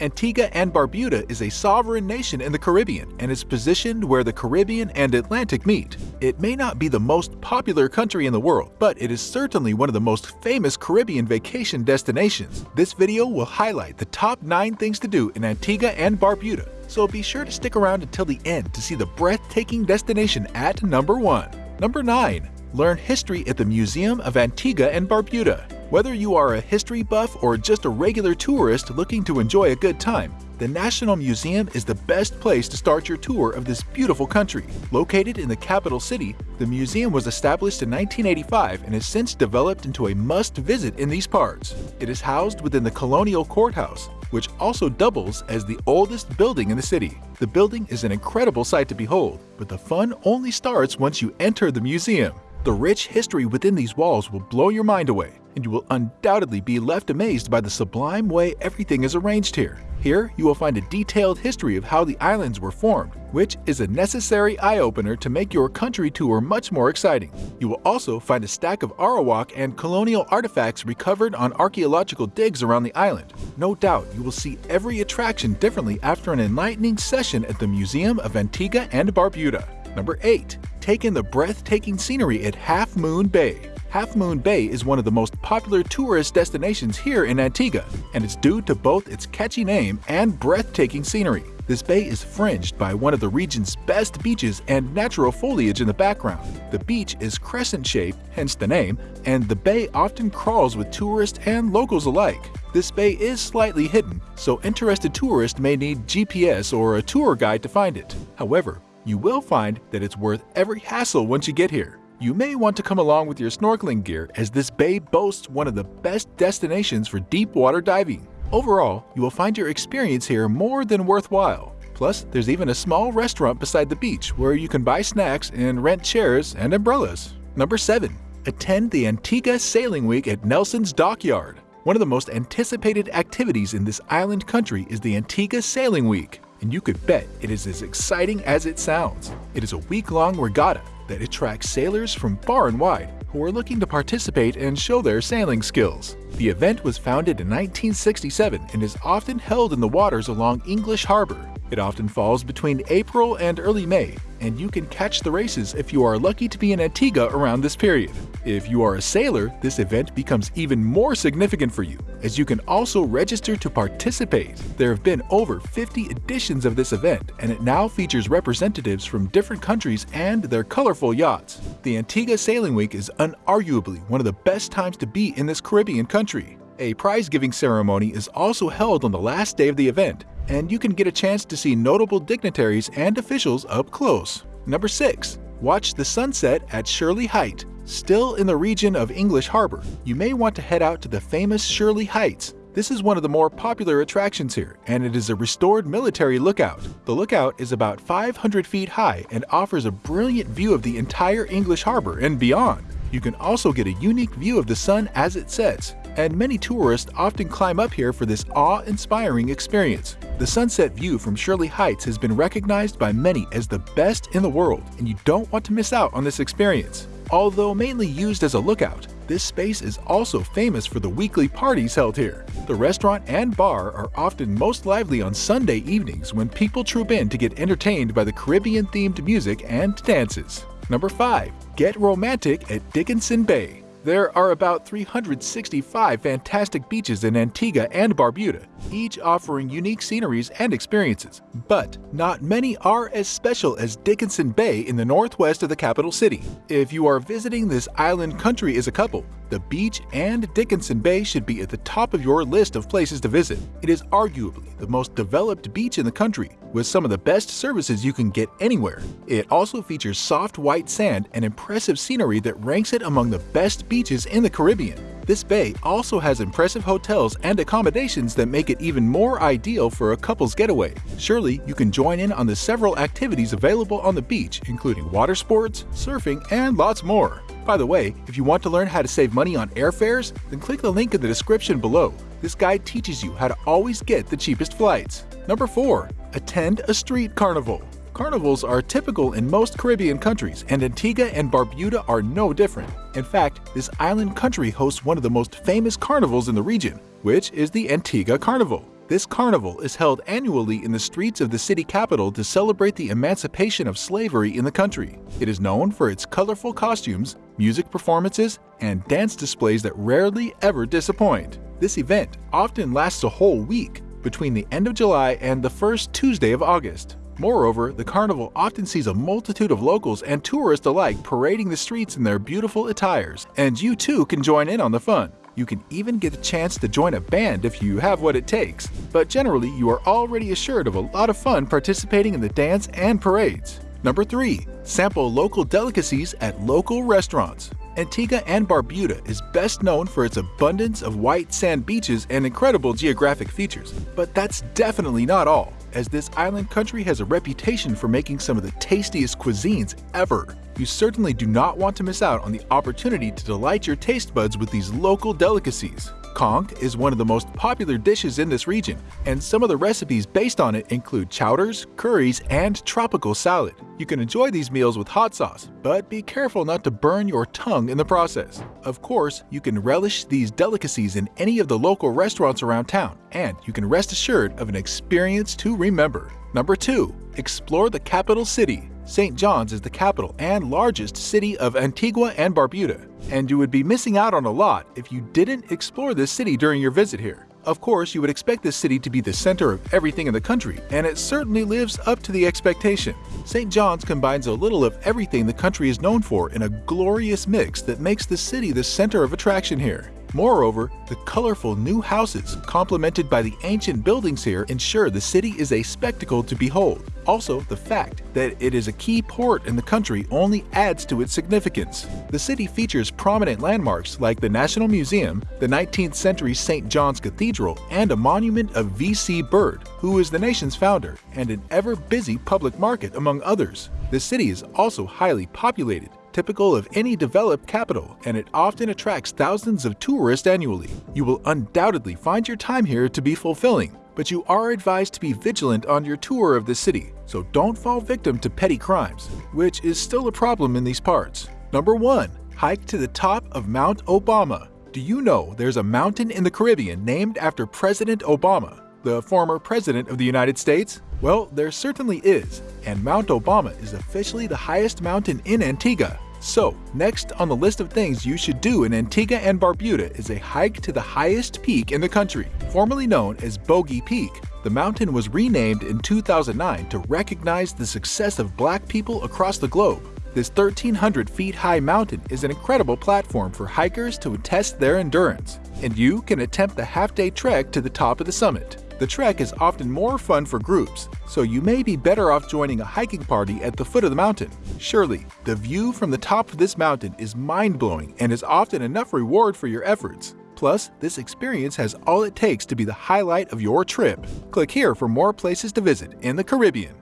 Antigua and Barbuda is a sovereign nation in the Caribbean and is positioned where the Caribbean and Atlantic meet. It may not be the most popular country in the world, but it is certainly one of the most famous Caribbean vacation destinations. This video will highlight the top 9 things to do in Antigua and Barbuda, so be sure to stick around until the end to see the breathtaking destination at number 1. Number 9. Learn history at the Museum of Antigua and Barbuda. Whether you are a history buff or just a regular tourist looking to enjoy a good time, the National Museum is the best place to start your tour of this beautiful country. Located in the capital city, the museum was established in 1985 and has since developed into a must-visit in these parts. It is housed within the Colonial Courthouse, which also doubles as the oldest building in the city. The building is an incredible sight to behold, but the fun only starts once you enter the museum. The rich history within these walls will blow your mind away, and you will undoubtedly be left amazed by the sublime way everything is arranged here. Here, you will find a detailed history of how the islands were formed, which is a necessary eye-opener to make your country tour much more exciting. You will also find a stack of Arawak and colonial artifacts recovered on archaeological digs around the island. No doubt you will see every attraction differently after an enlightening session at the Museum of Antigua and Barbuda. Number 8. Take in the breathtaking scenery at Half Moon Bay. Half Moon Bay is one of the most popular tourist destinations here in Antigua, and it's due to both its catchy name and breathtaking scenery. This bay is fringed by one of the region's best beaches and natural foliage in the background. The beach is crescent-shaped, hence the name, and the bay often crawls with tourists and locals alike. This bay is slightly hidden, so interested tourists may need GPS or a tour guide to find it. However, you will find that it's worth every hassle once you get here. You may want to come along with your snorkeling gear as this bay boasts one of the best destinations for deep water diving. Overall, you will find your experience here more than worthwhile. Plus, there's even a small restaurant beside the beach where you can buy snacks and rent chairs and umbrellas. Number 7. Attend the Antigua Sailing Week at Nelson's Dockyard. One of the most anticipated activities in this island country is the Antigua Sailing Week and you could bet it is as exciting as it sounds. It is a week-long regatta that attracts sailors from far and wide who are looking to participate and show their sailing skills. The event was founded in 1967 and is often held in the waters along English Harbor. It often falls between April and early May, and you can catch the races if you are lucky to be in Antigua around this period. If you are a sailor, this event becomes even more significant for you, as you can also register to participate. There have been over 50 editions of this event, and it now features representatives from different countries and their colorful yachts. The Antigua Sailing Week is unarguably one of the best times to be in this Caribbean country. A prize-giving ceremony is also held on the last day of the event, and you can get a chance to see notable dignitaries and officials up close. Number 6. Watch the sunset at Shirley Height. Still in the region of English Harbor, you may want to head out to the famous Shirley Heights. This is one of the more popular attractions here, and it is a restored military lookout. The lookout is about 500 feet high and offers a brilliant view of the entire English Harbor and beyond. You can also get a unique view of the sun as it sets, and many tourists often climb up here for this awe-inspiring experience. The sunset view from Shirley Heights has been recognized by many as the best in the world, and you don't want to miss out on this experience. Although mainly used as a lookout, this space is also famous for the weekly parties held here. The restaurant and bar are often most lively on Sunday evenings when people troop in to get entertained by the Caribbean-themed music and dances. Number 5. Get romantic at Dickinson Bay. There are about 365 fantastic beaches in Antigua and Barbuda, each offering unique sceneries and experiences. But not many are as special as Dickinson Bay in the northwest of the capital city. If you are visiting this island country as a couple, the beach and Dickinson Bay should be at the top of your list of places to visit. It is arguably the most developed beach in the country, with some of the best services you can get anywhere. It also features soft white sand and impressive scenery that ranks it among the best beaches in the Caribbean. This bay also has impressive hotels and accommodations that make it even more ideal for a couple's getaway. Surely you can join in on the several activities available on the beach, including water sports, surfing, and lots more. By the way, if you want to learn how to save money on airfares, then click the link in the description below. This guide teaches you how to always get the cheapest flights. Number 4. Attend a street carnival. Carnivals are typical in most Caribbean countries, and Antigua and Barbuda are no different. In fact, this island country hosts one of the most famous carnivals in the region, which is the Antigua Carnival. This carnival is held annually in the streets of the city capital to celebrate the emancipation of slavery in the country. It is known for its colorful costumes, music performances, and dance displays that rarely ever disappoint. This event often lasts a whole week, between the end of July and the first Tuesday of August. Moreover, the carnival often sees a multitude of locals and tourists alike parading the streets in their beautiful attires, and you too can join in on the fun. You can even get a chance to join a band if you have what it takes, but generally you are already assured of a lot of fun participating in the dance and parades. Number 3. Sample local delicacies at local restaurants. Antigua and Barbuda is best known for its abundance of white sand beaches and incredible geographic features. But that's definitely not all, as this island country has a reputation for making some of the tastiest cuisines ever you certainly do not want to miss out on the opportunity to delight your taste buds with these local delicacies. Conch is one of the most popular dishes in this region, and some of the recipes based on it include chowders, curries, and tropical salad. You can enjoy these meals with hot sauce, but be careful not to burn your tongue in the process. Of course, you can relish these delicacies in any of the local restaurants around town, and you can rest assured of an experience to remember. Number 2. Explore the capital city. St. John's is the capital and largest city of Antigua and Barbuda, and you would be missing out on a lot if you didn't explore this city during your visit here. Of course, you would expect this city to be the center of everything in the country, and it certainly lives up to the expectation. St. John's combines a little of everything the country is known for in a glorious mix that makes the city the center of attraction here. Moreover, the colorful new houses, complemented by the ancient buildings here, ensure the city is a spectacle to behold. Also, the fact that it is a key port in the country only adds to its significance. The city features prominent landmarks like the National Museum, the 19th century St. John's Cathedral, and a monument of V.C. Bird, who is the nation's founder, and an ever-busy public market among others. The city is also highly populated, typical of any developed capital, and it often attracts thousands of tourists annually. You will undoubtedly find your time here to be fulfilling, but you are advised to be vigilant on your tour of the city, so don't fall victim to petty crimes, which is still a problem in these parts. Number 1. Hike to the top of Mount Obama. Do you know there's a mountain in the Caribbean named after President Obama, the former President of the United States? Well, there certainly is, and Mount Obama is officially the highest mountain in Antigua. So, next on the list of things you should do in Antigua and Barbuda is a hike to the highest peak in the country, formerly known as Bogey Peak. The mountain was renamed in 2009 to recognize the success of black people across the globe. This 1,300 feet high mountain is an incredible platform for hikers to test their endurance, and you can attempt the half-day trek to the top of the summit. The trek is often more fun for groups, so you may be better off joining a hiking party at the foot of the mountain. Surely, the view from the top of this mountain is mind-blowing and is often enough reward for your efforts. Plus, this experience has all it takes to be the highlight of your trip. Click here for more places to visit in the Caribbean.